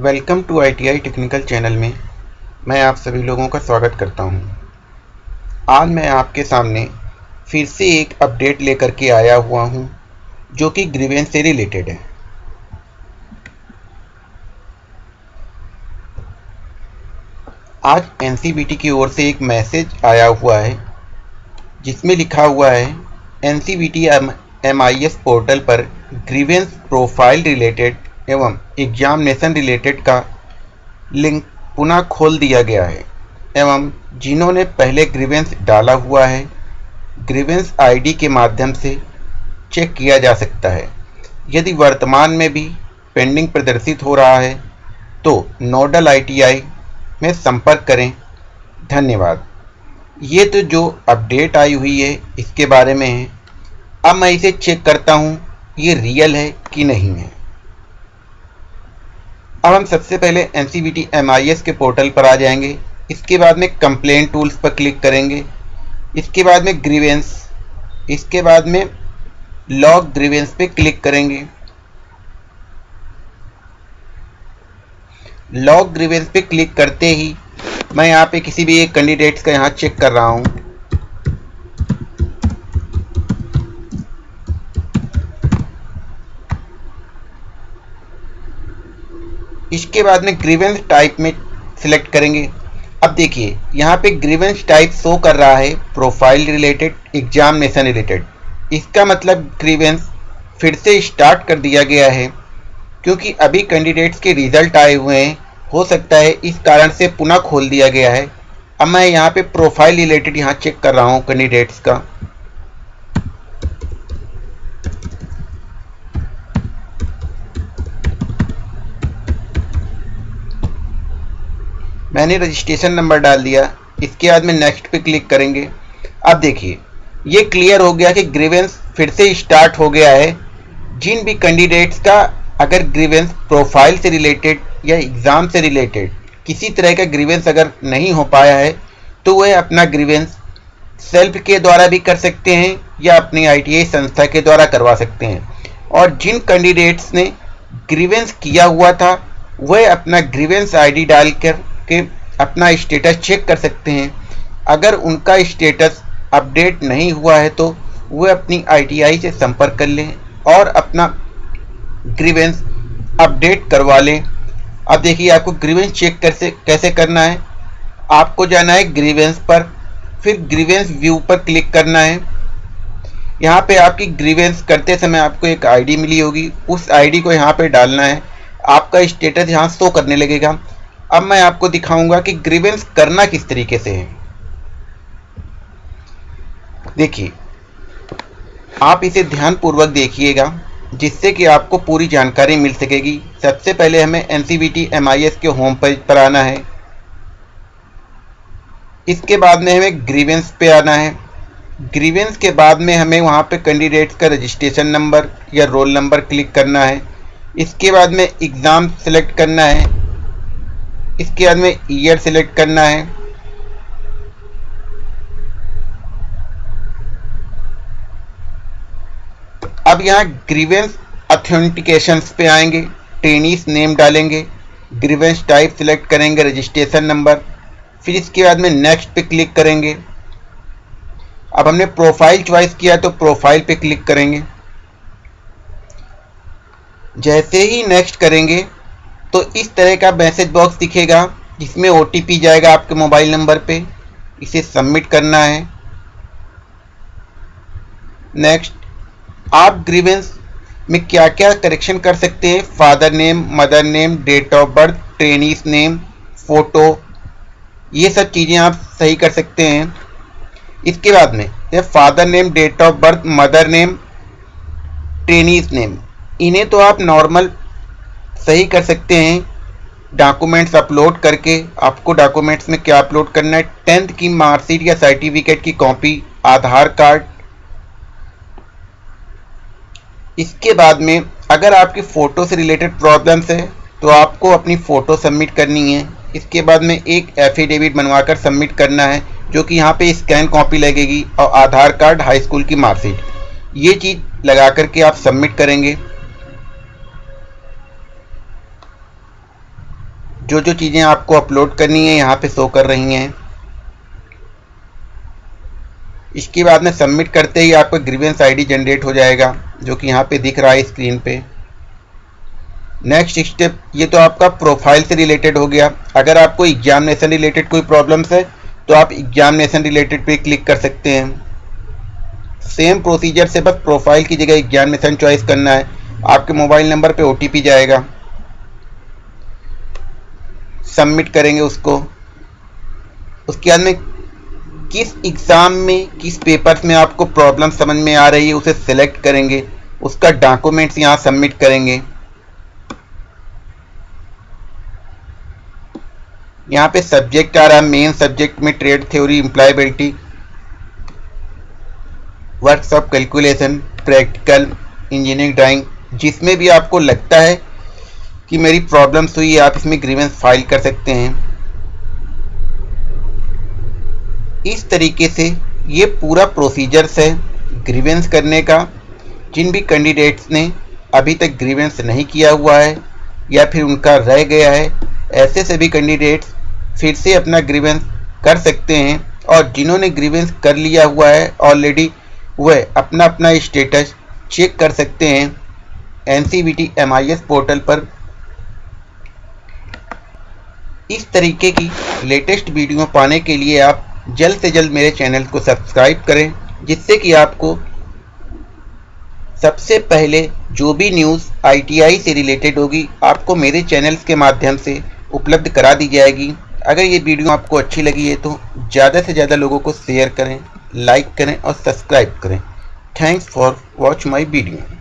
Welcome to ITI technical channel में मैं आप सभी लोगों का स्वागत करता हूँ। आज मैं आपके सामने फिर से एक अपडेट लेकर के आया हुआ हूँ, जो कि ग्रीवेंस से रिलेटेड है आज एनसीबीटी की ओर से एक मैसेज आया हुआ है जिसमें लिखा हुआ है N M I S portal पर ग्रीवेंस प्रोफ़ाइल रिलेटेड एवं एग्जामिनेशन रिलेटेड का लिंक पुनः खोल दिया गया है। एवं जिन्होंने पहले ग्रीवेंस डाला हुआ है ग्रीवेंस आईडी के माध्यम से चेक किया जा सकता है। यदि वर्तमान में भी पेंडिंग प्रदर्शित हो रहा है तो नोडल आईटीआई में संपर्क करें। धन्यवाद। ये तो जो अपडेट आई हुई है, इसके बारे में है। अब मैं इसे चेक करता हूँ, ये रियल है कि नहीं है। अब हम सबसे पहले N C B T M I S के पोर्टल पर आ जाएँगे। इसके बाद में कंप्लेन टूल्स पर क्लिक करेंगे। इसके बाद में ग्रीवेंस इसके बाद में लॉग ग्रीवेंस पे क्लिक करेंगे। लॉग ग्रीवेंस पे क्लिक करते ही मैं यहाँ पे किसी भी एक कैंडिडेट्स का यहाँ चेक कर रहा हूँ। इसके बाद में ग्रीवेंस टाइप में सिलेक्ट करेंगे। अब देखिए, यहाँ पे ग्रीवेंस टाइप शो कर रहा है प्रोफ़ाइल रिलेटेड एग्जामिनेशन रिलेटेड इसका मतलब ग्रीवेंस फिर से स्टार्ट कर दिया गया है, क्योंकि अभी कैंडिडेट्स के रिज़ल्ट आए हुए हैं। हो सकता है इस कारण से पुनः खोल दिया गया है। अब मैं यहाँ पे प्रोफ़ाइल रिलेटेड यहाँ चेक कर रहा हूँ कैंडिडेट्स का। मैंने रजिस्ट्रेशन नंबर डाल दिया। इसके बाद में नेक्स्ट पे क्लिक करेंगे। अब देखिए, ये क्लियर हो गया कि ग्रीवेंस फिर से स्टार्ट हो गया है। जिन भी कैंडिडेट्स का अगर ग्रीवेंस प्रोफ़ाइल से रिलेटेड या एग्ज़ाम से रिलेटेड किसी तरह का ग्रीवेंस अगर नहीं हो पाया है तो वह अपना ग्रीवेंस सेल्फ के द्वारा भी कर सकते हैं या अपनी आईटीआई संस्था के द्वारा करवा सकते हैं। और जिन कैंडिडेट्स ने ग्रीवेंस किया हुआ था, वह अपना ग्रीवेंस आईडी डालकर के अपना स्टेटस चेक कर सकते हैं। अगर उनका स्टेटस अपडेट नहीं हुआ है तो वे अपनी आईटीआई से संपर्क कर लें और अपना ग्रीवेंस अपडेट करवा लें। अब देखिए, आपको ग्रीवेंस चेक कैसे कैसे करना है? आपको जाना है ग्रीवेंस पर, फिर ग्रीवेंस व्यू पर क्लिक करना है। यहाँ पे आपकी ग्रीवेंस करते समय आपको एक आईडी मिली होगी। उस आईडी को यहाँ पे डालना है। आपका स्टेटस यहाँ शो करने लगेगा। अब मैं आपको दिखाऊँगा कि ग्रीवेंस करना किस तरीके से है। देखिए, आप इसे ध्यानपूर्वक देखिएगा, जिससे कि आपको पूरी जानकारी मिल सकेगी। सबसे पहले हमें N C B T M I S के होम पेज पर आना है। इसके बाद में हमें ग्रीवेंस पे आना है। ग्रीवेंस के बाद में हमें वहाँ पे कैंडिडेट्स का रजिस्ट्रेशन नंबर या रोल नंबर क्लिक करना है। इसके बाद में एग्ज़ाम सेलेक्ट करना है। इसके बाद में ईयर सेलेक्ट करना है। अब यहाँ ग्रीवेंस ऑथेंटिकेशन पे आएँगे ट्रेनिस नेम डालेंगे ग्रीवेंस टाइप सिलेक्ट करेंगे रजिस्ट्रेशन नंबर फिर इसके बाद में नेक्स्ट पे क्लिक करेंगे। अब हमने प्रोफ़ाइल चॉइस किया तो प्रोफ़ाइल पे क्लिक करेंगे। जैसे ही नेक्स्ट करेंगे तो इस तरह का मैसेज बॉक्स दिखेगा, जिसमें OTP जाएगा आपके मोबाइल नंबर पे। इसे सबमिट करना है। नेक्स्ट आप ग्रीवेंस में क्या क्या करेक्शन कर सकते हैं? Father name mother name date of birth trainee's name photo ये सब चीज़ें आप सही कर सकते हैं। इसके बाद में ये father name date of birth mother name trainee's name इन्हें तो आप नॉर्मल सही कर सकते हैं। डॉक्यूमेंट्स अपलोड करके आपको डॉक्यूमेंट्स में क्या अपलोड करना है? टेंथ की मार्कशीट या सर्टिफिकेट की कॉपी आधार कार्ड इसके बाद में अगर आपकी फ़ोटो से रिलेटेड प्रॉब्लम्स है तो आपको अपनी फ़ोटो सबमिट करनी है। इसके बाद में एक एफिडेविट बनवाकर सबमिट करना है, जो कि यहाँ पे स्कैन कॉपी लगेगी और आधार कार्ड हाई स्कूल की मार्कशीट ये चीज़ लगा करके आप सबमिट करेंगे। जो जो चीज़ें आपको अपलोड करनी है, यहाँ पे शो कर रही हैं। इसके बाद में सबमिट करते ही आपका ग्रीवेंस आईडी जनरेट हो जाएगा, जो कि यहाँ पे दिख रहा है स्क्रीन पे। नेक्स्ट स्टेप ये तो आपका प्रोफ़ाइल से रिलेटेड हो गया। अगर आपको एग्जामिनेशन रिलेटेड कोई प्रॉब्लम्स है तो आप एग्जामिनेशन रिलेटेड पे क्लिक कर सकते हैं। सेम प्रोसीजर से बस प्रोफ़ाइल की जगह एग्जामिनेशन चॉइस करना है। आपके मोबाइल नंबर पे ओ जाएगा। सबमिट करेंगे उसको। उसके बाद में किस एग्ज़ाम में, किस पेपर्स में आपको प्रॉब्लम समझ में आ रही है, उसे सिलेक्ट करेंगे। उसका डॉक्यूमेंट्स यहाँ सबमिट करेंगे। यहाँ पे सब्जेक्ट आ रहा है मेन सब्जेक्ट में trade theory employability workshop calculation practical engineering drawing जिसमें भी आपको लगता है कि मेरी प्रॉब्लम्स हुई, आप इसमें ग्रीवेंस फ़ाइल कर सकते हैं। इस तरीके से ये पूरा प्रोसीजर्स है ग्रीवेंस करने का। जिन भी कैंडिडेट्स ने अभी तक ग्रीवेंस नहीं किया हुआ है, या फिर उनका रह गया है, ऐसे सभी कैंडिडेट्स फिर से अपना ग्रीवेंस कर सकते हैं। और जिन्होंने ग्रीवेंस कर लिया हुआ है ऑलरेडी वह अपना अपना स्टेटस चेक कर सकते हैं। एन सी पोर्टल पर इस तरीके की लेटेस्ट वीडियो पाने के लिए आप जल्द से जल्द मेरे चैनल को सब्सक्राइब करें, जिससे कि आपको सबसे पहले जो भी न्यूज़ आईटीआई से रिलेटेड होगी, आपको मेरे चैनल्स के माध्यम से उपलब्ध करा दी जाएगी। अगर ये वीडियो आपको अच्छी लगी है तो ज़्यादा से ज़्यादा लोगों को शेयर करें लाइक करें और सब्सक्राइब करें। Thanks for watch my video